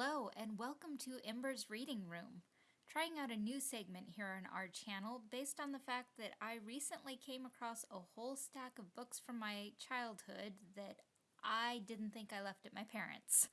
Hello, and welcome to Ember's Reading Room. Trying out a new segment here on our channel based on the fact that I recently came across a whole stack of books from my childhood that I didn't think I left at my parents'.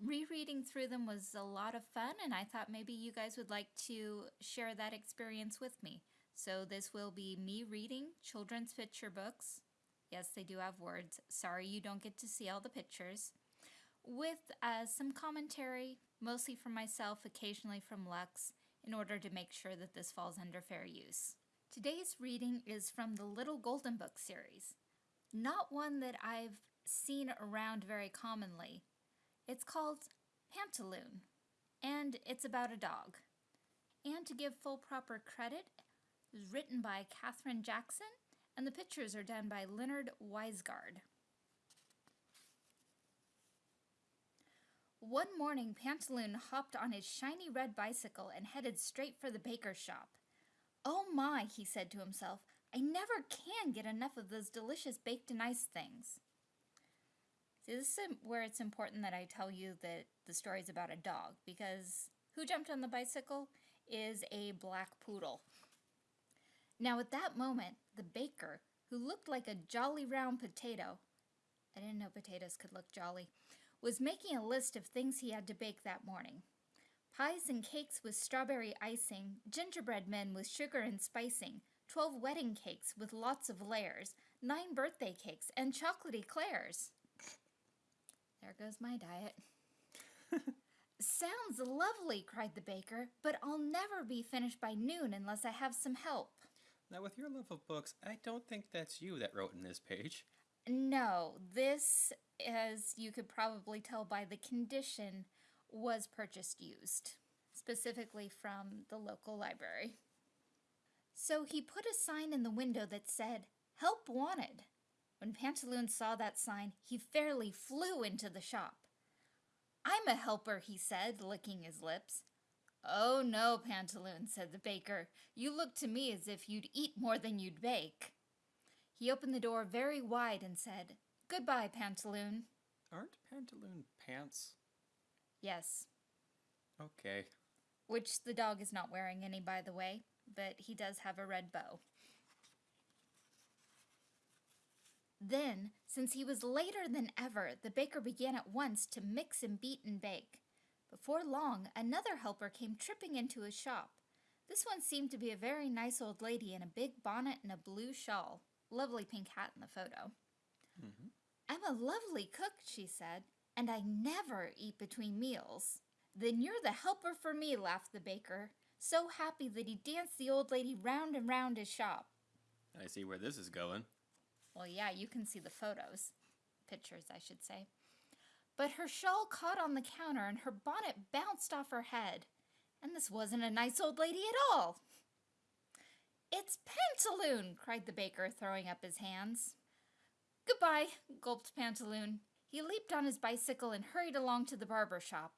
Rereading through them was a lot of fun, and I thought maybe you guys would like to share that experience with me. So, this will be me reading children's picture books. Yes, they do have words. Sorry you don't get to see all the pictures with uh, some commentary, mostly from myself, occasionally from Lux, in order to make sure that this falls under fair use. Today's reading is from the Little Golden Book series, not one that I've seen around very commonly. It's called Pantaloon, and it's about a dog. And to give full proper credit, it was written by Kathryn Jackson, and the pictures are done by Leonard Weisgard. One morning, Pantaloon hopped on his shiny red bicycle and headed straight for the baker's shop. Oh my, he said to himself, I never can get enough of those delicious baked and ice things. See, this is where it's important that I tell you that the story is about a dog, because who jumped on the bicycle is a black poodle. Now, at that moment, the baker, who looked like a jolly round potato, I didn't know potatoes could look jolly, was making a list of things he had to bake that morning. Pies and cakes with strawberry icing, gingerbread men with sugar and spicing, twelve wedding cakes with lots of layers, nine birthday cakes, and chocolate eclairs. There goes my diet. Sounds lovely, cried the baker, but I'll never be finished by noon unless I have some help. Now, with your love of books, I don't think that's you that wrote in this page. No, this as you could probably tell by the condition, was purchased used, specifically from the local library. So he put a sign in the window that said, Help Wanted. When Pantaloon saw that sign, he fairly flew into the shop. I'm a helper, he said, licking his lips. Oh no, Pantaloon, said the baker. You look to me as if you'd eat more than you'd bake. He opened the door very wide and said, Goodbye, Pantaloon. Aren't Pantaloon pants? Yes. Okay. Which the dog is not wearing any, by the way, but he does have a red bow. Then, since he was later than ever, the baker began at once to mix and beat and bake. Before long, another helper came tripping into his shop. This one seemed to be a very nice old lady in a big bonnet and a blue shawl. Lovely pink hat in the photo. Mm -hmm. I'm a lovely cook, she said, and I never eat between meals. Then you're the helper for me, laughed the baker, so happy that he danced the old lady round and round his shop. I see where this is going. Well, yeah, you can see the photos. Pictures, I should say. But her shawl caught on the counter and her bonnet bounced off her head. And this wasn't a nice old lady at all. It's Pantaloon, cried the baker, throwing up his hands. Goodbye, gulped Pantaloon. He leaped on his bicycle and hurried along to the barber shop.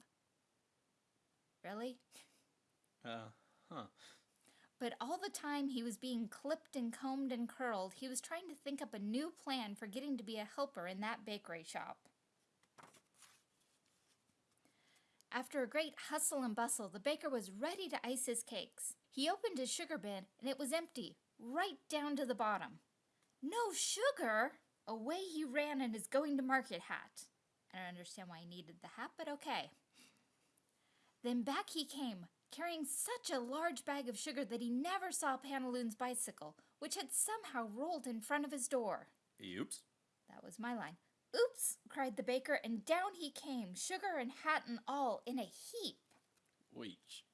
Really? Uh, huh. But all the time he was being clipped and combed and curled, he was trying to think up a new plan for getting to be a helper in that bakery shop. After a great hustle and bustle, the baker was ready to ice his cakes. He opened his sugar bin, and it was empty, right down to the bottom. No sugar? Away he ran in his going to market hat. I don't understand why he needed the hat, but okay. Then back he came, carrying such a large bag of sugar that he never saw Pantaloon's bicycle, which had somehow rolled in front of his door. Oops. That was my line. Oops, cried the baker, and down he came, sugar and hat and all, in a heap. Weech.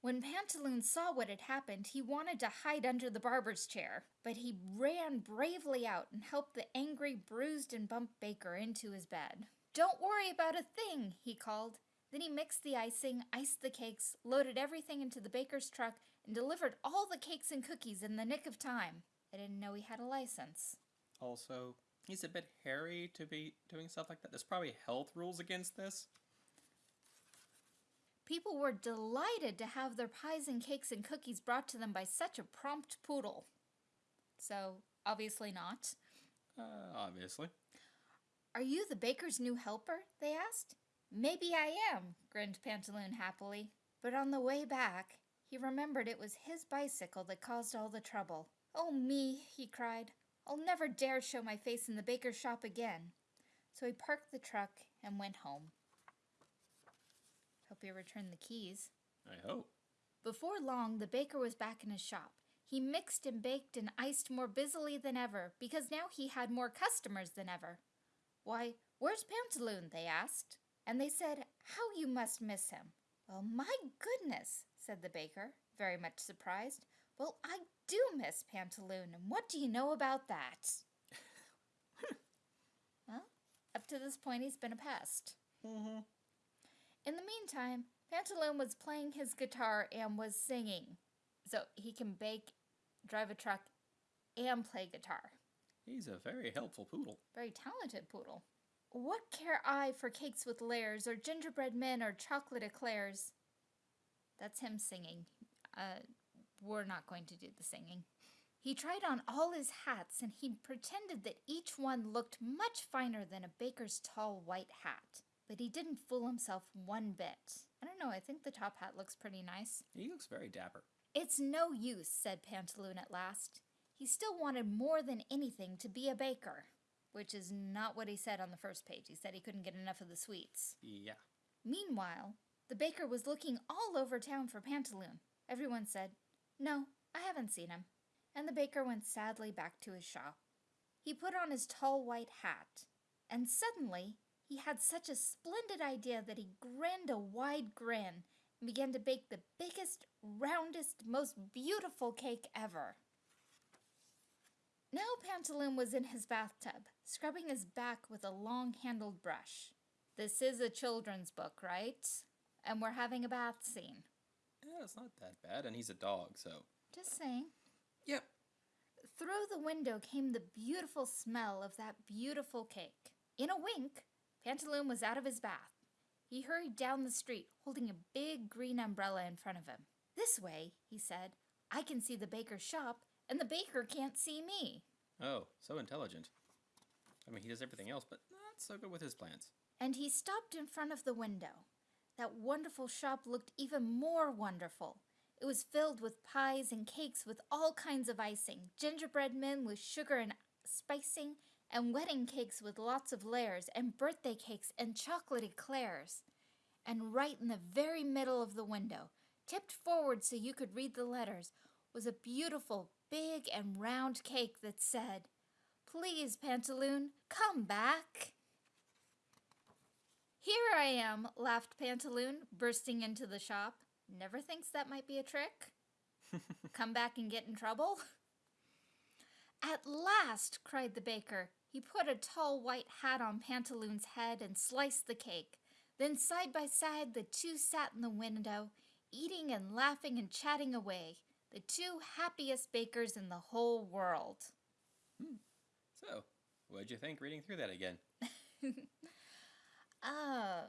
When Pantaloon saw what had happened, he wanted to hide under the barber's chair, but he ran bravely out and helped the angry, bruised, and bumped baker into his bed. Don't worry about a thing, he called. Then he mixed the icing, iced the cakes, loaded everything into the baker's truck, and delivered all the cakes and cookies in the nick of time. I didn't know he had a license. Also, he's a bit hairy to be doing stuff like that. There's probably health rules against this. People were delighted to have their pies and cakes and cookies brought to them by such a prompt poodle. So, obviously not. Uh, obviously. Are you the baker's new helper? they asked. Maybe I am, grinned Pantaloon happily. But on the way back, he remembered it was his bicycle that caused all the trouble. Oh, me, he cried. I'll never dare show my face in the baker's shop again. So he parked the truck and went home. Hope you returned the keys. I hope. Before long, the baker was back in his shop. He mixed and baked and iced more busily than ever because now he had more customers than ever. Why, where's Pantaloon? they asked. And they said, How you must miss him. Well, my goodness, said the baker, very much surprised. Well, I do miss Pantaloon, and what do you know about that? well, up to this point, he's been a pest. Mm-hmm. In the meantime, Pantaloon was playing his guitar and was singing. So he can bake, drive a truck, and play guitar. He's a very helpful poodle. Very talented poodle. What care I for cakes with layers, or gingerbread men, or chocolate eclairs? That's him singing. Uh, we're not going to do the singing. He tried on all his hats, and he pretended that each one looked much finer than a baker's tall white hat. But he didn't fool himself one bit. I don't know, I think the top hat looks pretty nice. He looks very dapper. It's no use, said Pantaloon at last. He still wanted more than anything to be a baker, which is not what he said on the first page. He said he couldn't get enough of the sweets. Yeah. Meanwhile, the baker was looking all over town for Pantaloon. Everyone said, No, I haven't seen him. And the baker went sadly back to his shop. He put on his tall white hat, and suddenly he had such a splendid idea that he grinned a wide grin and began to bake the biggest, roundest, most beautiful cake ever. Now Pantaloon was in his bathtub, scrubbing his back with a long handled brush. This is a children's book, right? And we're having a bath scene. Yeah, it's not that bad, and he's a dog, so. Just saying. Yep. Through the window came the beautiful smell of that beautiful cake. In a wink, Pantaloon was out of his bath. He hurried down the street, holding a big green umbrella in front of him. This way, he said, I can see the baker's shop, and the baker can't see me. Oh, so intelligent. I mean, he does everything else, but not so good with his plans. And he stopped in front of the window. That wonderful shop looked even more wonderful. It was filled with pies and cakes with all kinds of icing, gingerbread men with sugar and spicing, and wedding cakes with lots of layers, and birthday cakes and chocolate eclairs. And right in the very middle of the window, tipped forward so you could read the letters, was a beautiful, big, and round cake that said, Please, Pantaloon, come back. Here I am, laughed Pantaloon, bursting into the shop. Never thinks that might be a trick? Come back and get in trouble? At last, cried the baker. He put a tall white hat on Pantaloon's head and sliced the cake. Then, side by side, the two sat in the window, eating and laughing and chatting away, the two happiest bakers in the whole world. Hmm. So, what'd you think reading through that again? Uh,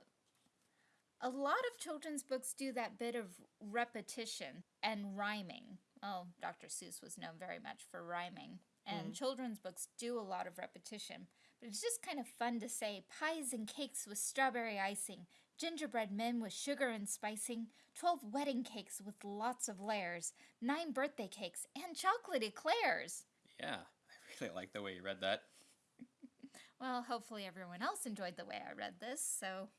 a lot of children's books do that bit of repetition and rhyming. Well, Dr. Seuss was known very much for rhyming, and children's books do a lot of repetition. But it's just kind of fun to say pies and cakes with strawberry icing, gingerbread men with sugar and spicing, 12 wedding cakes with lots of layers, 9 birthday cakes, and chocolate eclairs. Yeah, I really like the way you read that. Well, hopefully everyone else enjoyed the way I read this. So,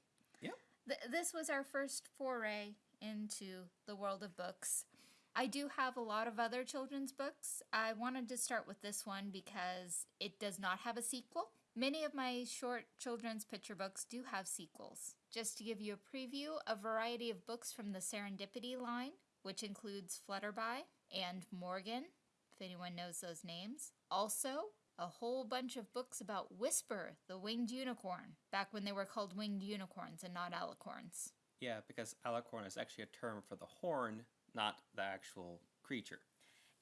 Yep. th- this was our first foray into the world of books. I do have a lot of other children's books. I wanted to start with this one because it does not have a sequel. Many of my short children's picture books do have sequels. Just to give you a preview, a variety of books from the Serendipity line, which includes Flutterby and Morgan, if anyone knows those names. Also, a whole bunch of books about Whisper, the winged unicorn, back when they were called winged unicorns and not alicorns. Yeah, because alicorn is actually a term for the horn, not the actual creature.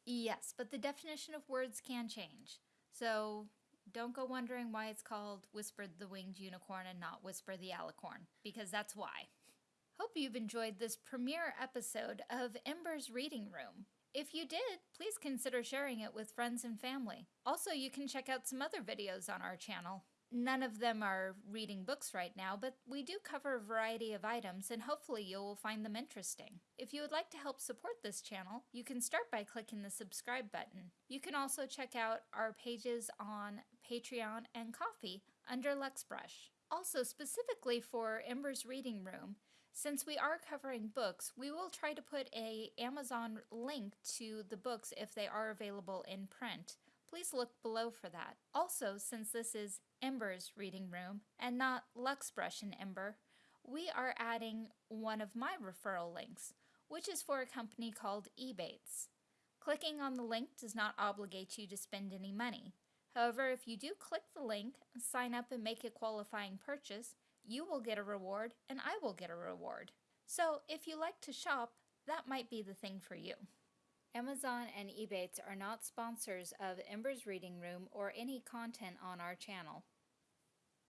Yes, but the definition of words can change. So don't go wondering why it's called Whisper the Winged Unicorn and not Whisper the Alicorn, because that's why. Hope you've enjoyed this premiere episode of Ember's Reading Room. If you did, please consider sharing it with friends and family. Also, you can check out some other videos on our channel. None of them are reading books right now, but we do cover a variety of items and hopefully you will find them interesting. If you would like to help support this channel, you can start by clicking the subscribe button. You can also check out our pages on Patreon and Ko-fi under Luxbrush. Also, specifically for Ember's Reading Room, since we are covering books, we will try to put a Amazon link to the books if they are available in print. Please look below for that. Also, since this is Ember's reading room and not Luxbrush and Ember, we are adding one of my referral links, which is for a company called Ebates. Clicking on the link does not obligate you to spend any money. However, if you do click the link, sign up and make a qualifying purchase, you will get a reward and I will get a reward. So, if you like to shop, that might be the thing for you. Amazon and Ebates are not sponsors of Ember's Reading Room or any content on our channel.